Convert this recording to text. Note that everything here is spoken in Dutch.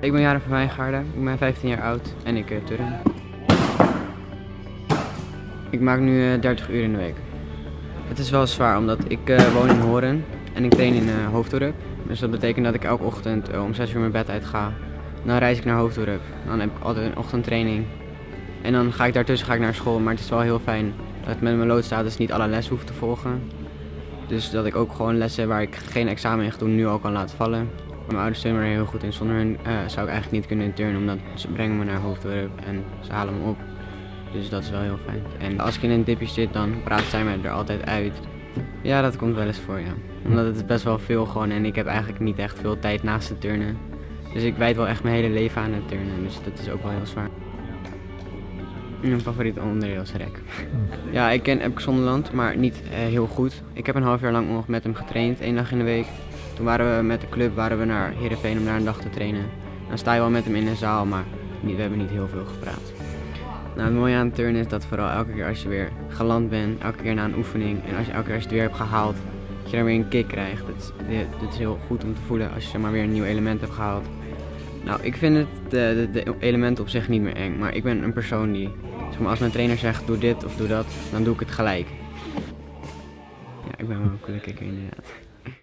Ik ben Jaren van Wijngaarden, ik ben 15 jaar oud en ik uh, turn. Ik maak nu uh, 30 uur in de week. Het is wel zwaar omdat ik uh, woon in Horen en ik train in Hoofddorp. Dus dat betekent dat ik elke ochtend om 6 uur mijn bed uit ga. Dan reis ik naar Hoofddorp. Dan heb ik altijd een ochtendtraining. En dan ga ik daartussen ga ik naar school, maar het is wel heel fijn dat ik met mijn loodstatus niet alle lessen hoef te volgen. Dus dat ik ook gewoon lessen waar ik geen examen in ga doen nu al kan laten vallen. Mijn ouders me er heel goed in. Zonder hun uh, zou ik eigenlijk niet kunnen turnen, omdat ze brengen me naar Hoofddorp en ze halen me op. Dus dat is wel heel fijn. En als ik in een dipje zit, dan praten zij me er altijd uit. Ja, dat komt wel eens voor, ja. Omdat het best wel veel gewoon en ik heb eigenlijk niet echt veel tijd naast het turnen. Dus ik wijd wel echt mijn hele leven aan het turnen, dus dat is ook wel heel zwaar. Mijn favoriete onderdeel is rek. Ja, ik ken Epke Zonderland, maar niet uh, heel goed. Ik heb een half jaar lang nog met hem getraind, één dag in de week. Toen waren we met de club waren we naar Heerenveen om daar een dag te trainen. Dan sta je wel met hem in de zaal, maar niet, we hebben niet heel veel gepraat. Nou, het mooie aan het turnen is dat vooral elke keer als je weer geland bent, elke keer na een oefening en als je elke keer als je het weer hebt gehaald, dat je dan weer een kick krijgt. Het, het is heel goed om te voelen als je maar, weer een nieuw element hebt gehaald. Nou, ik vind het de, de, de elementen op zich niet meer eng, maar ik ben een persoon die, zeg maar, als mijn trainer zegt doe dit of doe dat, dan doe ik het gelijk. Ja, ik ben wel kikker inderdaad.